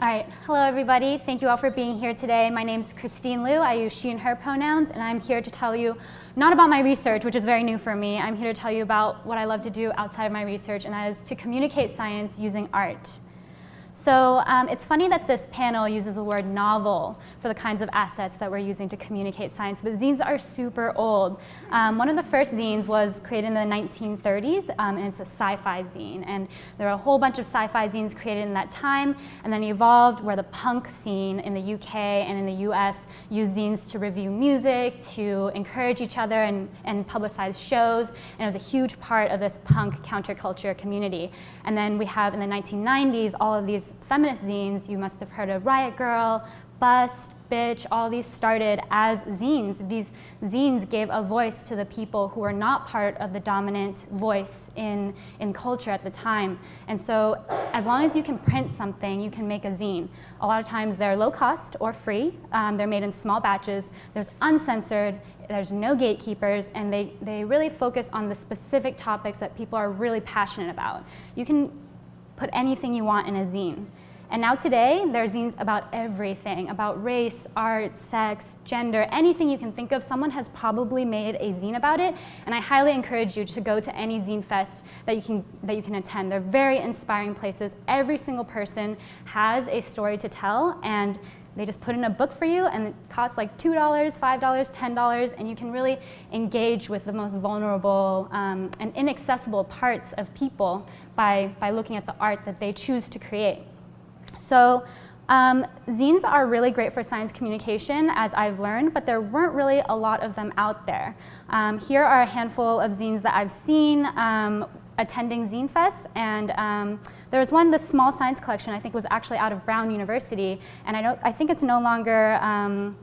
All right, hello everybody. Thank you all for being here today. My name is Christine Liu. I use she and her pronouns, and I'm here to tell you not about my research, which is very new for me. I'm here to tell you about what I love to do outside of my research, and that is to communicate science using art. So um, it's funny that this panel uses the word novel for the kinds of assets that we're using to communicate science, but zines are super old. Um, one of the first zines was created in the 1930s, um, and it's a sci-fi zine. And there are a whole bunch of sci-fi zines created in that time, and then evolved where the punk scene in the UK and in the US used zines to review music, to encourage each other and, and publicize shows, and it was a huge part of this punk counterculture community. And then we have in the 1990s all of these these feminist zines, you must have heard of Riot Grrrl, Bust, Bitch, all these started as zines. These zines gave a voice to the people who were not part of the dominant voice in, in culture at the time. And so as long as you can print something, you can make a zine. A lot of times they're low cost or free. Um, they're made in small batches. There's uncensored, there's no gatekeepers, and they, they really focus on the specific topics that people are really passionate about. You can put anything you want in a zine. And now today, there are zines about everything, about race, art, sex, gender, anything you can think of. Someone has probably made a zine about it, and I highly encourage you to go to any zine fest that you can, that you can attend. They're very inspiring places. Every single person has a story to tell, and they just put in a book for you and it costs like $2, $5, $10 and you can really engage with the most vulnerable um, and inaccessible parts of people by, by looking at the art that they choose to create. So um, zines are really great for science communication, as I've learned, but there weren't really a lot of them out there. Um, here are a handful of zines that I've seen um, attending Zine Fest, and um, there was one, the small science collection, I think was actually out of Brown University, and I, don't, I think it's no longer um,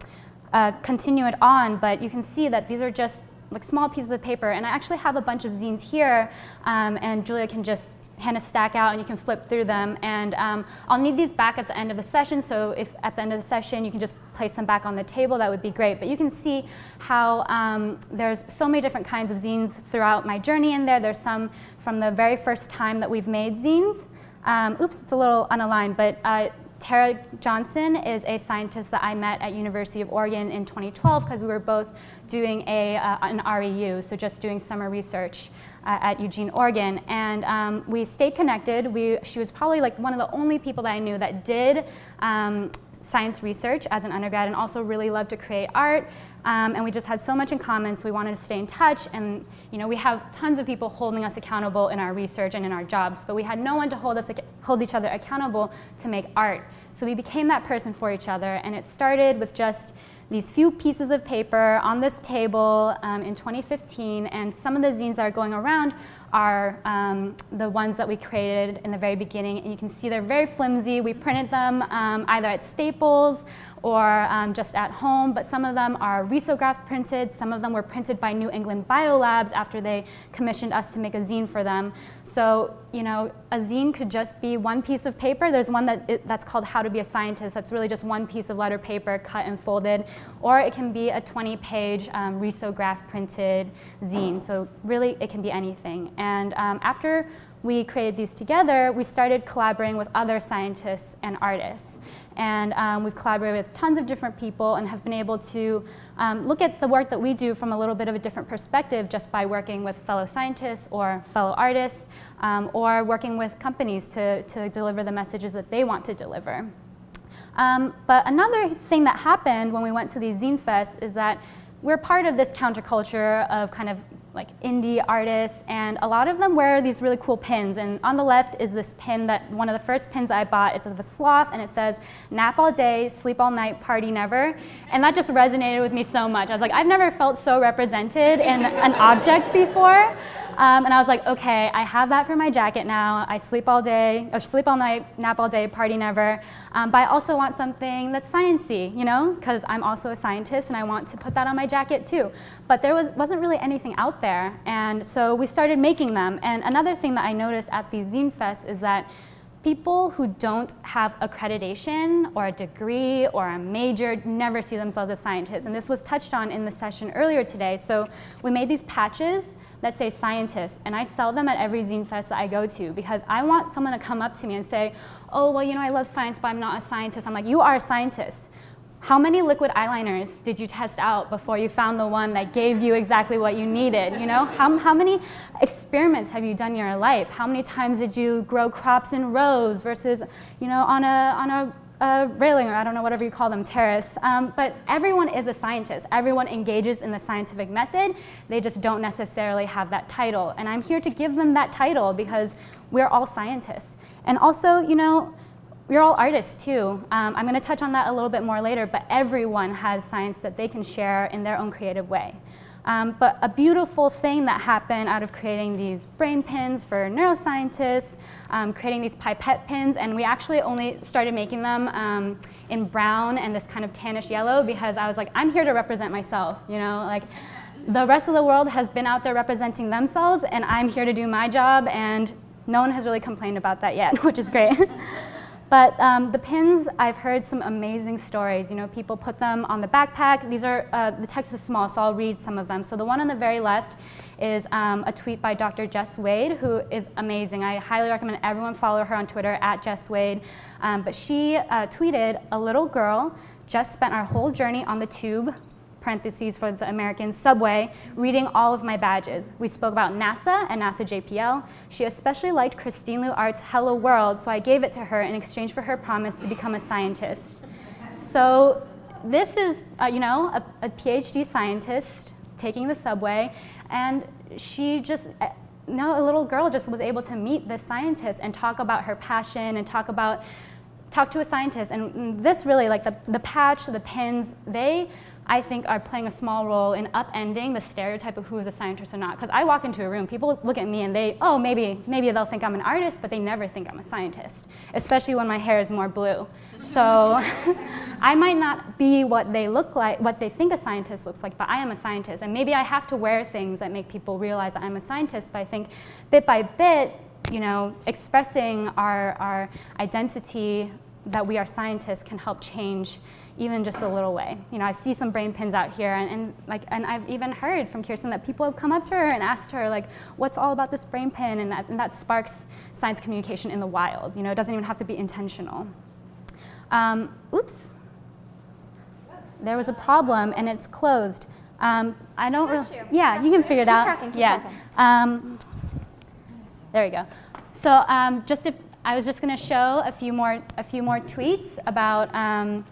uh, continued on, but you can see that these are just like small pieces of paper, and I actually have a bunch of zines here, um, and Julia can just hand a stack out and you can flip through them. And um, I'll need these back at the end of the session, so if at the end of the session you can just place them back on the table, that would be great. But you can see how um, there's so many different kinds of zines throughout my journey in there. There's some from the very first time that we've made zines. Um, oops, it's a little unaligned, but uh, Tara Johnson is a scientist that I met at University of Oregon in 2012 because we were both doing a, uh, an REU, so just doing summer research uh, at Eugene, Oregon. And um, we stayed connected. We, she was probably like one of the only people that I knew that did um, science research as an undergrad and also really loved to create art. Um, and we just had so much in common, so we wanted to stay in touch. And you know, we have tons of people holding us accountable in our research and in our jobs, but we had no one to hold, us, hold each other accountable to make art. So we became that person for each other, and it started with just these few pieces of paper on this table um, in 2015, and some of the zines that are going around are um, the ones that we created in the very beginning. And you can see they're very flimsy. We printed them um, either at Staples or um, just at home, but some of them are risograph printed. Some of them were printed by New England Biolabs after they commissioned us to make a zine for them. So, you know, a zine could just be one piece of paper. There's one that that's called How to Be a Scientist. That's really just one piece of letter paper cut and folded. Or it can be a 20-page um, risograph printed zine. So really, it can be anything. And um, after we created these together, we started collaborating with other scientists and artists. And um, we've collaborated with tons of different people and have been able to um, look at the work that we do from a little bit of a different perspective just by working with fellow scientists or fellow artists um, or working with companies to, to deliver the messages that they want to deliver. Um, but another thing that happened when we went to these zine fests is that we're part of this counterculture of kind of like indie artists, and a lot of them wear these really cool pins. And on the left is this pin that one of the first pins I bought. It's of a sloth, and it says, nap all day, sleep all night, party never. And that just resonated with me so much. I was like, I've never felt so represented in an object before. Um, and I was like, okay, I have that for my jacket now. I sleep all day, or sleep all night, nap all day, party never. Um, but I also want something that's sciencey, you know, because I'm also a scientist and I want to put that on my jacket too. But there was, wasn't really anything out there. And so we started making them. And another thing that I noticed at these zine fests is that people who don't have accreditation or a degree or a major never see themselves as scientists. And this was touched on in the session earlier today. So we made these patches that say scientist, and I sell them at every zine fest that I go to because I want someone to come up to me and say, oh, well, you know, I love science, but I'm not a scientist. I'm like, you are a scientist. How many liquid eyeliners did you test out before you found the one that gave you exactly what you needed? You know, how, how many experiments have you done in your life? How many times did you grow crops in rows versus, you know, on a, on a railing or I don't know, whatever you call them, terrace. Um, but everyone is a scientist. Everyone engages in the scientific method. They just don't necessarily have that title. And I'm here to give them that title because we're all scientists. And also, you know, we're all artists too. Um, I'm going to touch on that a little bit more later, but everyone has science that they can share in their own creative way. Um, but a beautiful thing that happened out of creating these brain pins for neuroscientists, um, creating these pipette pins, and we actually only started making them um, in brown and this kind of tannish yellow because I was like, I'm here to represent myself, you know, like the rest of the world has been out there representing themselves and I'm here to do my job and no one has really complained about that yet, which is great. But um, the pins, I've heard some amazing stories. You know, people put them on the backpack. These are, uh, the text is small, so I'll read some of them. So the one on the very left is um, a tweet by Dr. Jess Wade, who is amazing. I highly recommend everyone follow her on Twitter, at Jess Wade. Um, but she uh, tweeted, a little girl just spent our whole journey on the tube parentheses for the American subway, reading all of my badges. We spoke about NASA and NASA JPL. She especially liked Christine Liu Art's Hello World, so I gave it to her in exchange for her promise to become a scientist. So this is, uh, you know, a, a PhD scientist taking the subway, and she just, uh, no, a little girl just was able to meet this scientist and talk about her passion and talk about talk to a scientist. And this really, like the, the patch, the pins, they I think are playing a small role in upending the stereotype of who is a scientist or not. Because I walk into a room, people look at me and they, oh, maybe, maybe they'll think I'm an artist, but they never think I'm a scientist, especially when my hair is more blue. So I might not be what they look like, what they think a scientist looks like, but I am a scientist. And maybe I have to wear things that make people realize that I'm a scientist, but I think bit by bit, you know, expressing our, our identity that we are scientists can help change even just a little way. You know, I see some brain pins out here, and, and, like, and I've even heard from Kirsten that people have come up to her and asked her, like, what's all about this brain pin, and that, and that sparks science communication in the wild. You know, it doesn't even have to be intentional. Um, oops. There was a problem, and it's closed. Um, I don't really, yeah, you can figure it out. Talking, yeah. Um, there we go. So um, just if I was just going to show a few more a few more tweets about um,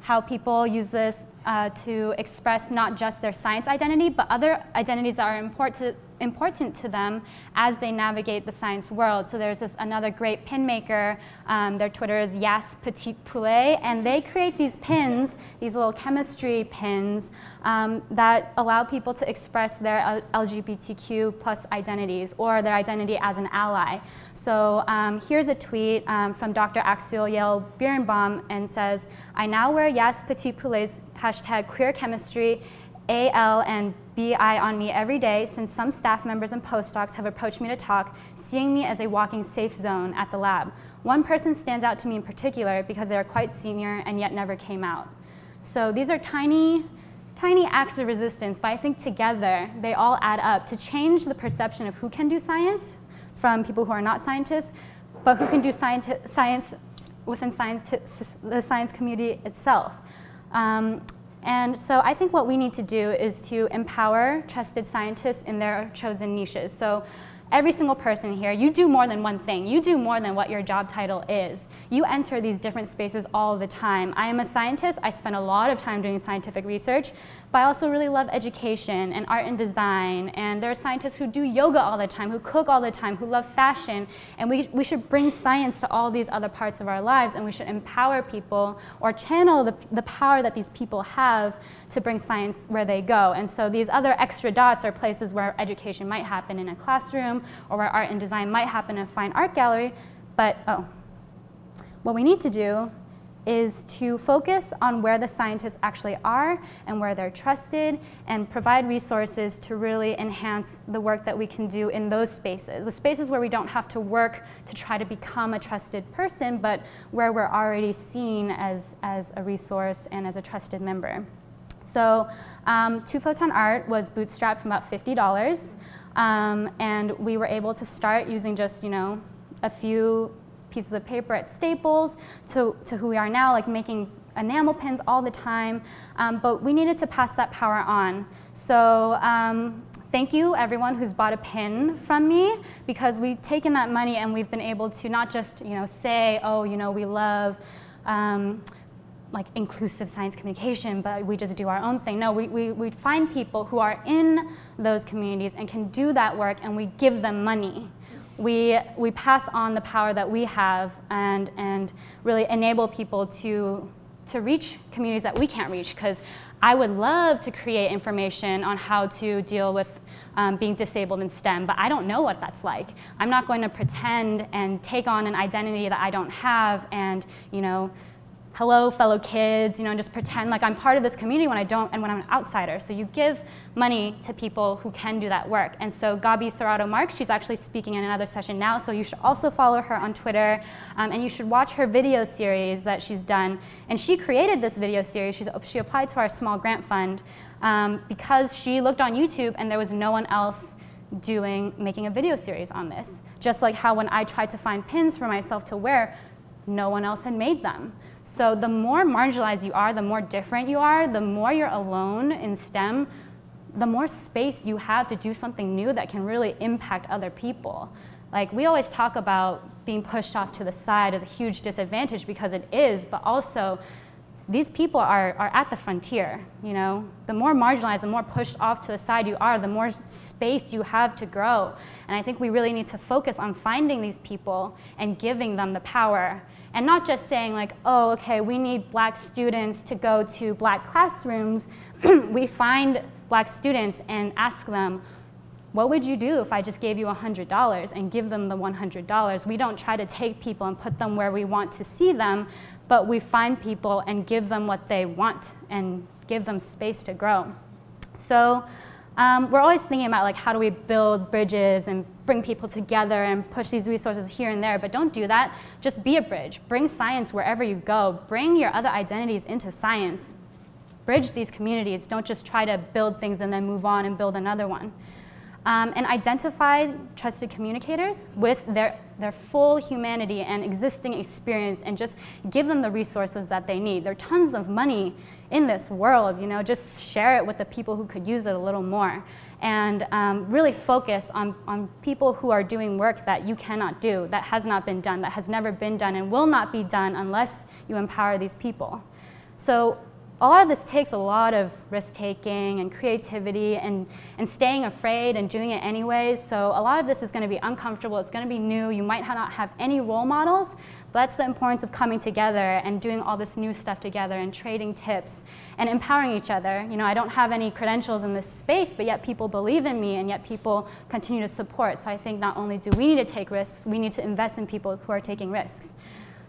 how people use this uh, to express not just their science identity, but other identities that are important important to them as they navigate the science world. So there's this another great pin maker. Um, their Twitter is Yas Petit Poulet, and they create these pins, these little chemistry pins um, that allow people to express their LGBTQ plus identities or their identity as an ally. So um, here's a tweet um, from Dr. Axiel Yale Birnbaum and says, I now wear Yas Petit Poulet's hashtag queer chemistry AL and BI on me every day since some staff members and postdocs have approached me to talk, seeing me as a walking safe zone at the lab. One person stands out to me in particular because they are quite senior and yet never came out. So these are tiny, tiny acts of resistance, but I think together they all add up to change the perception of who can do science from people who are not scientists, but who can do science within science the science community itself. Um, and so I think what we need to do is to empower trusted scientists in their chosen niches. So every single person here, you do more than one thing. You do more than what your job title is. You enter these different spaces all the time. I am a scientist. I spend a lot of time doing scientific research, but I also really love education and art and design. And there are scientists who do yoga all the time, who cook all the time, who love fashion. And we, we should bring science to all these other parts of our lives, and we should empower people or channel the, the power that these people have to bring science where they go. And so these other extra dots are places where education might happen in a classroom or where art and design might happen in a fine art gallery. But, oh, what we need to do is to focus on where the scientists actually are and where they're trusted and provide resources to really enhance the work that we can do in those spaces. The spaces where we don't have to work to try to become a trusted person, but where we're already seen as, as a resource and as a trusted member. So um, Two Photon Art was bootstrapped from about $50. Um, and we were able to start using just, you know, a few pieces of paper at Staples to, to who we are now, like making enamel pins all the time. Um, but we needed to pass that power on. So um, thank you everyone who's bought a pin from me because we've taken that money and we've been able to not just, you know, say, oh, you know, we love um, like inclusive science communication, but we just do our own thing. No, we, we, we find people who are in those communities and can do that work and we give them money. We, we pass on the power that we have and, and really enable people to, to reach communities that we can't reach because I would love to create information on how to deal with um, being disabled in STEM, but I don't know what that's like. I'm not going to pretend and take on an identity that I don't have and, you know, hello fellow kids, you know, and just pretend like I'm part of this community when I don't and when I'm an outsider. So you give money to people who can do that work. And so Gabi Serrato Marks, she's actually speaking in another session now, so you should also follow her on Twitter um, and you should watch her video series that she's done. And she created this video series, she's, she applied to our small grant fund um, because she looked on YouTube and there was no one else doing, making a video series on this. Just like how when I tried to find pins for myself to wear, no one else had made them. So the more marginalized you are, the more different you are, the more you're alone in STEM, the more space you have to do something new that can really impact other people. Like we always talk about being pushed off to the side as a huge disadvantage because it is, but also these people are, are at the frontier, you know? The more marginalized, the more pushed off to the side you are, the more space you have to grow. And I think we really need to focus on finding these people and giving them the power and not just saying like, oh, okay, we need black students to go to black classrooms. we find black students and ask them, what would you do if I just gave you $100 and give them the $100? We don't try to take people and put them where we want to see them, but we find people and give them what they want and give them space to grow. So um, we're always thinking about like how do we build bridges and bring people together and push these resources here and there, but don't do that. Just be a bridge. Bring science wherever you go. Bring your other identities into science. Bridge these communities. Don't just try to build things and then move on and build another one. Um, and identify trusted communicators with their, their full humanity and existing experience and just give them the resources that they need. There are tons of money in this world, you know, just share it with the people who could use it a little more. And um, really focus on, on people who are doing work that you cannot do, that has not been done, that has never been done and will not be done unless you empower these people. So a lot of this takes a lot of risk-taking and creativity and, and staying afraid and doing it anyways. So a lot of this is going to be uncomfortable. It's going to be new. You might not have any role models, but that's the importance of coming together and doing all this new stuff together and trading tips and empowering each other. You know, I don't have any credentials in this space, but yet people believe in me and yet people continue to support. So I think not only do we need to take risks, we need to invest in people who are taking risks.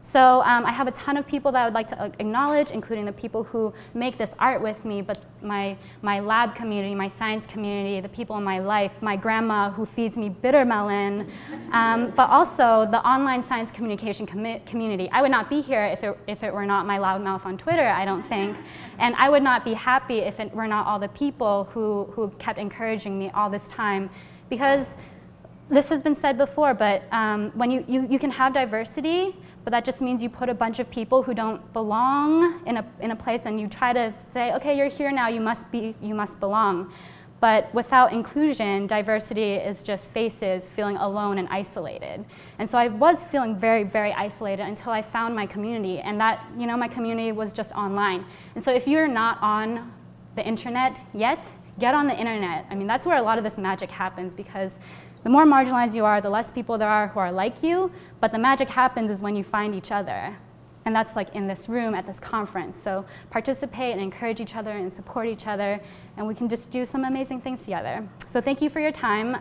So um, I have a ton of people that I would like to acknowledge, including the people who make this art with me, but my, my lab community, my science community, the people in my life, my grandma who feeds me bitter melon, um, but also the online science communication com community. I would not be here if it, if it were not my loudmouth on Twitter, I don't think. And I would not be happy if it were not all the people who, who kept encouraging me all this time because this has been said before, but um, when you, you, you can have diversity, but that just means you put a bunch of people who don't belong in a, in a place and you try to say, okay, you're here now, you must, be, you must belong. But without inclusion, diversity is just faces feeling alone and isolated. And so I was feeling very, very isolated until I found my community. And that, you know, my community was just online. And so if you're not on the internet yet, get on the internet. I mean, that's where a lot of this magic happens because the more marginalized you are, the less people there are who are like you, but the magic happens is when you find each other. And that's like in this room at this conference. So participate and encourage each other and support each other, and we can just do some amazing things together. So thank you for your time.